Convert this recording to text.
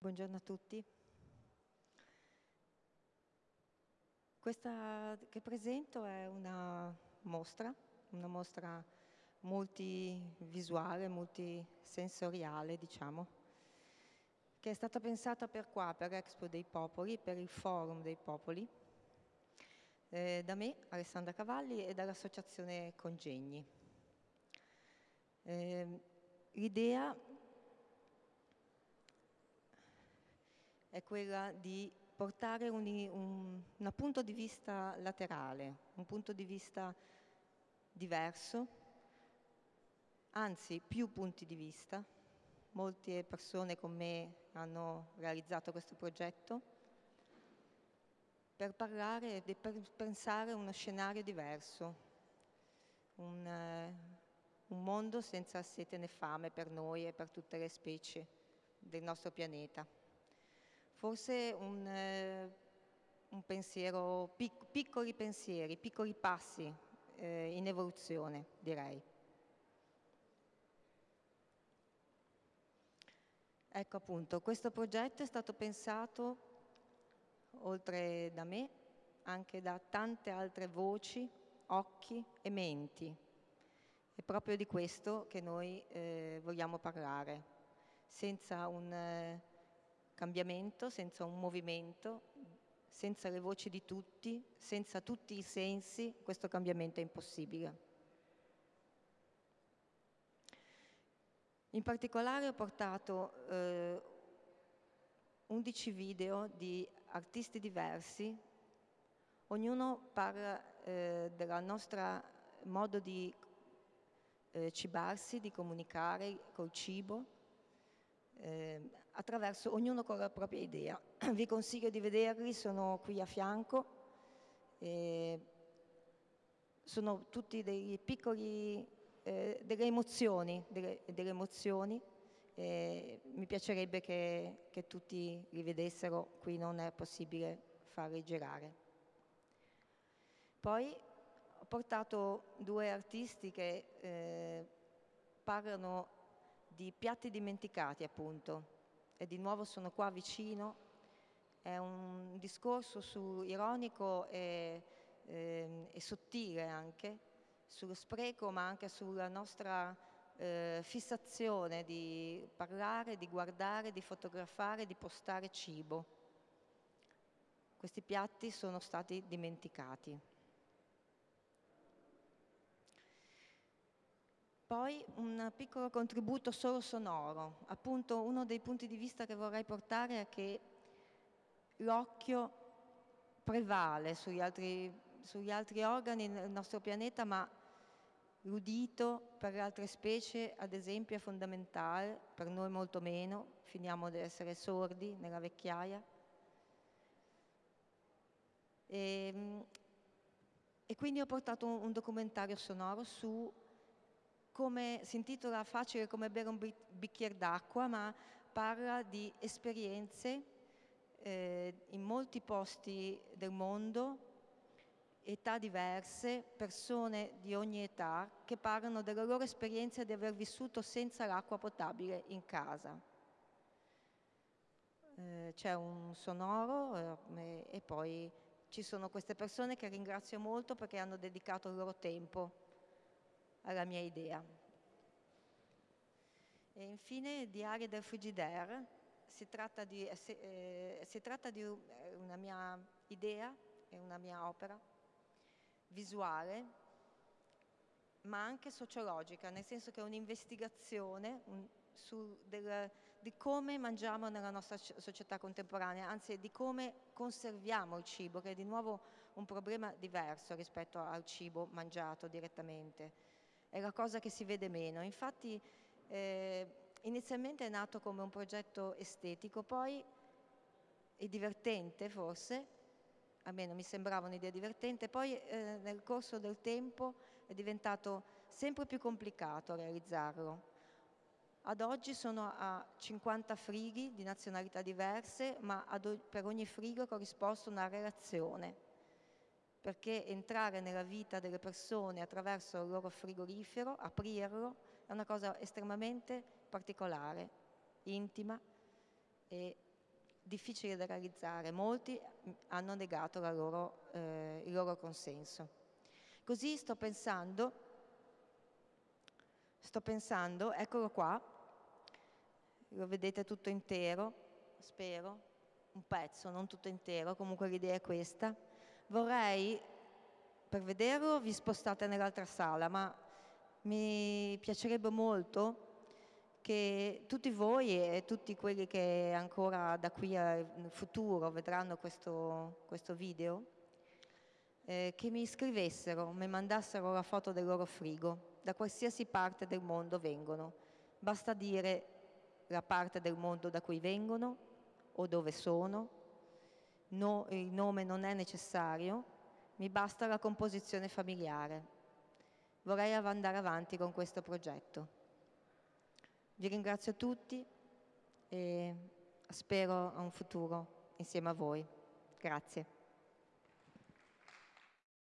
Buongiorno a tutti. Questa che presento è una mostra, una mostra multivisuale, multisensoriale, diciamo, che è stata pensata per qua, per Expo dei Popoli, per il Forum dei Popoli, eh, da me, Alessandra Cavalli, e dall'Associazione Congegni. Eh, L'idea è quella di portare un, un, un, punto di vista laterale, un punto di vista diverso, anzi più punti di vista. Molte persone con me hanno realizzato questo progetto per parlare e per pensare uno scenario diverso, un, eh, un mondo senza sete né fame per noi e per tutte le specie del nostro pianeta forse un, eh, un pensiero, pic piccoli pensieri, piccoli passi eh, in evoluzione, direi. Ecco appunto, questo progetto è stato pensato, oltre da me, anche da tante altre voci, occhi e menti. È proprio di questo che noi eh, vogliamo parlare, senza un... Eh, cambiamento, senza un movimento, senza le voci di tutti, senza tutti i sensi, questo cambiamento è impossibile. In particolare ho portato eh, 11 video di artisti diversi, ognuno parla eh, del nostro modo di eh, cibarsi, di comunicare col cibo, eh, attraverso ognuno con la propria idea. Vi consiglio di vederli, sono qui a fianco, eh, sono tutti dei piccoli, eh, delle emozioni, delle, delle emozioni mi piacerebbe che, che, tutti li vedessero, qui non è possibile farli girare. Poi ho portato due artisti che eh, parlano di piatti dimenticati appunto e di nuovo sono qua vicino è un discorso su, ironico e, eh, e, sottile anche sullo spreco ma anche sulla nostra eh, fissazione di parlare, di guardare, di fotografare, di postare cibo. Questi piatti sono stati dimenticati. Poi un piccolo contributo solo sonoro, appunto uno dei punti di vista che vorrei portare è che l'occhio prevale sugli altri, sugli altri organi nel nostro pianeta, ma l'udito per le altre specie ad esempio è fondamentale, per noi molto meno, finiamo ad essere sordi nella vecchiaia. E, ehm, e quindi ho portato un, un documentario sonoro su come, si intitola Facile come bere un bicchiere d'acqua, ma parla di esperienze eh, in molti posti del mondo, età diverse, persone di ogni età, che parlano della loro esperienza di aver vissuto senza l'acqua potabile in casa. Eh, C'è un sonoro eh, e poi ci sono queste persone che ringrazio molto perché hanno dedicato il loro tempo alla mia idea. E infine Diario del Frigidaire, si tratta di, eh, eh, si tratta di eh, una mia idea, è una mia opera visuale, ma anche sociologica, nel senso che è un'investigazione un, di come mangiamo nella nostra società contemporanea, anzi di come conserviamo il cibo, che è di nuovo un problema diverso rispetto al cibo mangiato direttamente è la cosa che si vede meno. Infatti eh, inizialmente è nato come un progetto estetico, poi è divertente forse, a me non mi sembrava un'idea divertente, poi eh, nel corso del tempo è diventato sempre più complicato realizzarlo. Ad oggi sono a 50 frighi di nazionalità diverse, ma per ogni frigo corrisponde una relazione perché entrare nella vita delle persone attraverso il loro frigorifero, aprirlo, è una cosa estremamente particolare, intima e difficile da realizzare. Molti hanno negato loro, eh, il loro consenso. Così sto pensando, sto pensando, eccolo qua, lo vedete tutto intero, spero, un pezzo, non tutto intero, comunque l'idea è questa. Vorrei, per vederlo vi spostate nell'altra sala, ma mi piacerebbe molto che tutti voi e tutti quelli che ancora da qui al futuro vedranno questo, questo video, eh, che mi scrivessero, mi mandassero la foto del loro frigo, da qualsiasi parte del mondo vengono. Basta dire la parte del mondo da cui vengono o dove sono, no, il nome non è necessario, mi basta la composizione familiare. Vorrei andare avanti con questo progetto. Vi ringrazio tutti e spero a un futuro insieme a voi. Grazie.